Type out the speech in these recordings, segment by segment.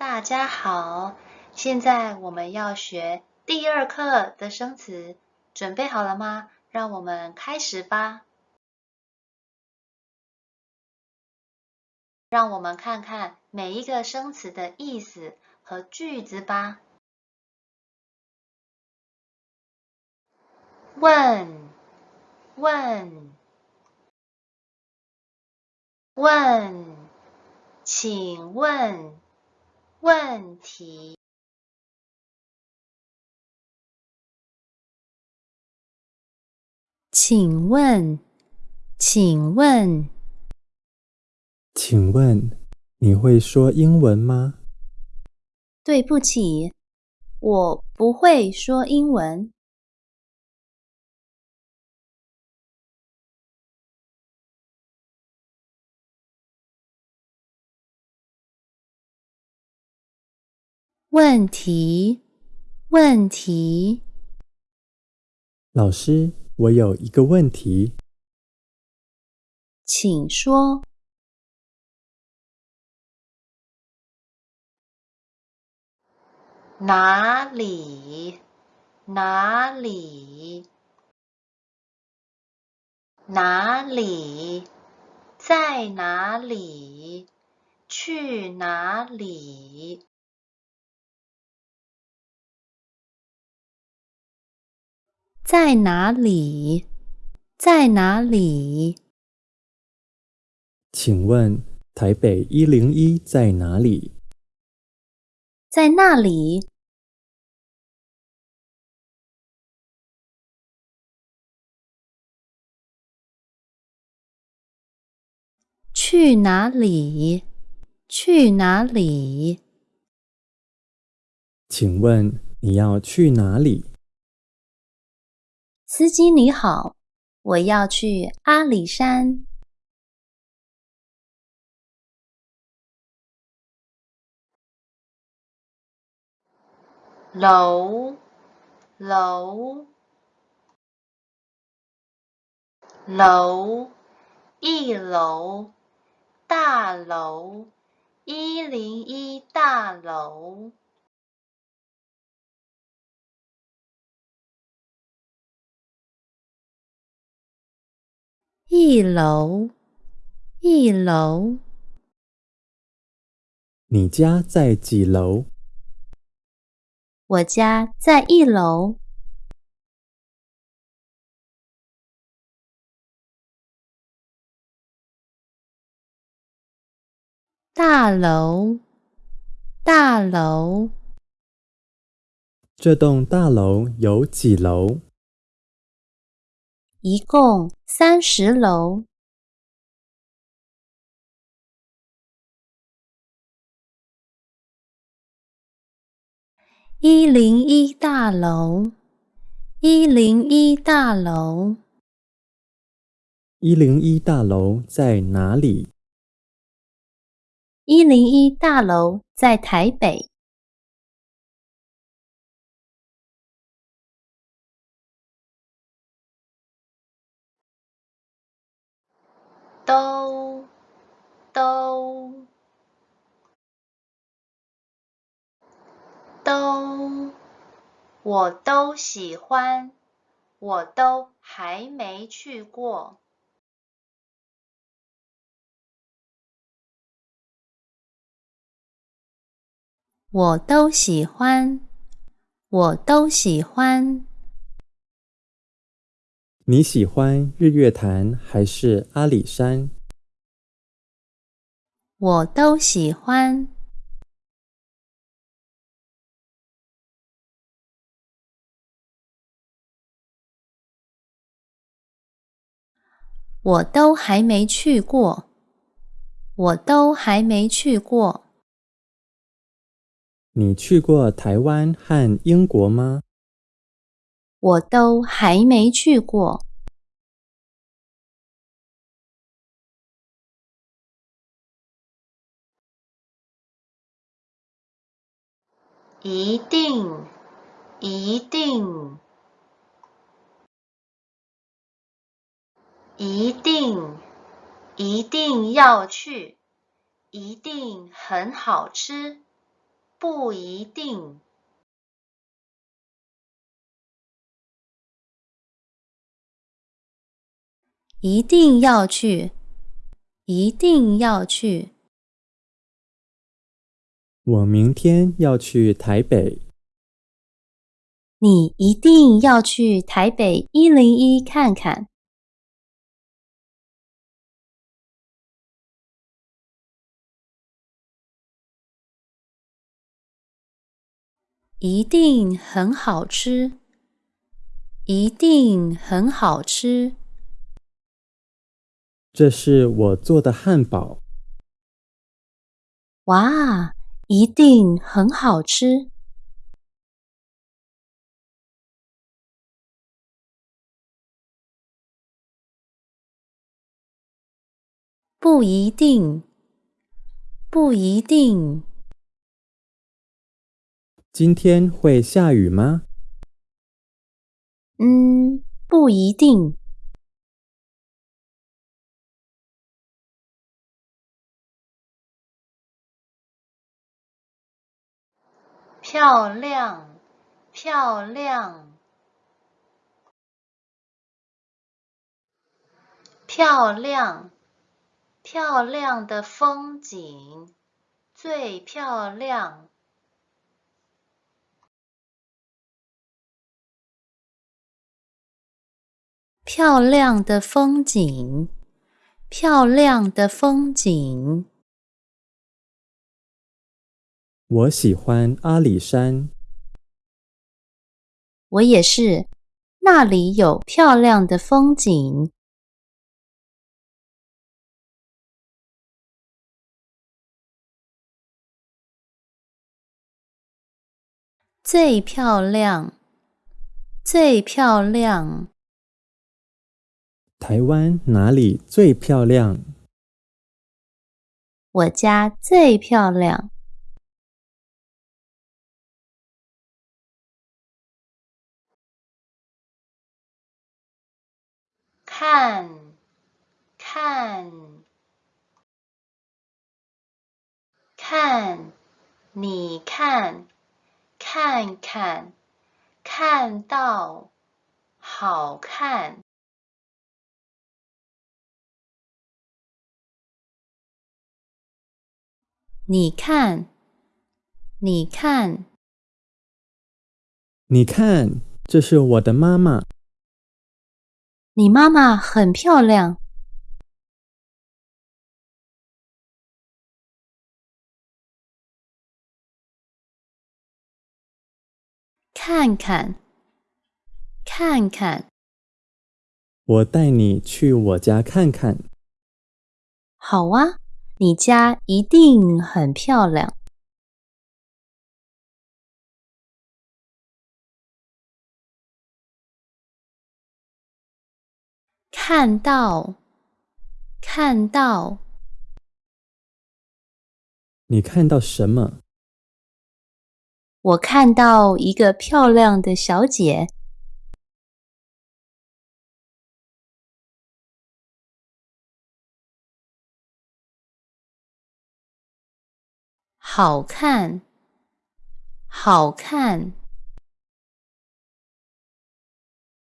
大家好，现在我们要学第二课的生词，准备好了吗？让我们开始吧。让我们看看每一个生词的意思和句子吧。问，问，问，请问，问题。请问，请问，请问你会说英文吗？对不起，我不会说英文。问题，问题，老师，我有一个问题。请说。哪里？哪里？哪里？在哪里？去哪里？在哪里？在哪里？请问台北一零一在哪里？在那里。去哪里？去哪里？请问你要去哪里？司机你好，我要去阿里山。楼，楼，楼，一楼，大楼，一零一大楼。一楼，一楼。你家在几楼？我家在一楼。大楼，大楼。这栋大楼有几楼？一共三十楼。一零一大楼，一零一大楼。一零一大楼在哪里？一零一大楼在台北。都，都，都，我都喜欢，我都还没去过。我都喜欢，我都喜欢。你喜欢日月潭还是阿里山？我都喜欢。我都还没去过，我都还没去过。你去过台湾和英国吗？我都还没去过。一定，一定，一定，一定要去，一定很好吃。不一定。一定要去，一定要去。我明天要去台北。你一定要去台北一零一看看。一定很好吃，一定很好吃。这是我做的汉堡。哇，一定很好吃。不一定，不一定。今天会下雨吗？嗯，不一定。漂亮，漂亮，漂亮，漂亮的风景，最漂亮。漂亮的风景，漂亮的风景。我喜欢阿里山。我也是，那里有漂亮的风景。最漂亮，最漂亮。台湾哪里最漂亮？我家最漂亮。看，看，看，你看，看看，看到，好看。你看，你看，你看，这是我的妈妈。你妈妈很漂亮。看看，看看。我带你去我家看看。好啊，你家一定很漂亮。看到，看到。你看到什么？我看到一个漂亮的小姐。好看，好看。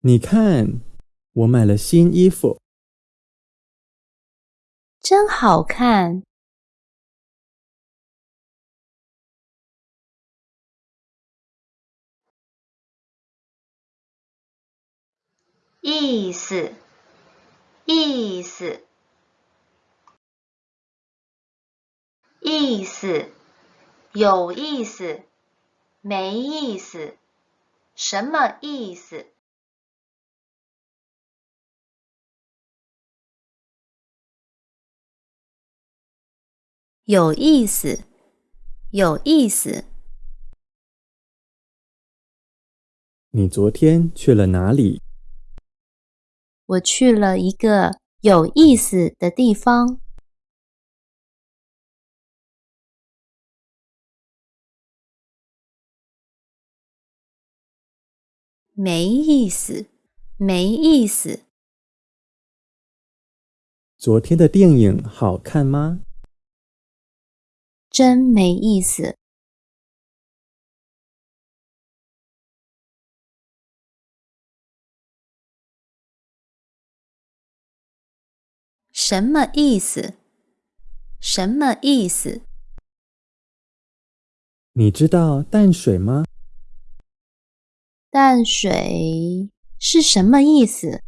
你看。我买了新衣服，真好看。意思，意思，意思，有意思，没意思，什么意思？有意思，有意思。你昨天去了哪里？我去了一个有意思的地方。没意思，没意思。昨天的电影好看吗？真没意思。什么意思？什么意思？你知道淡水吗？淡水是什么意思？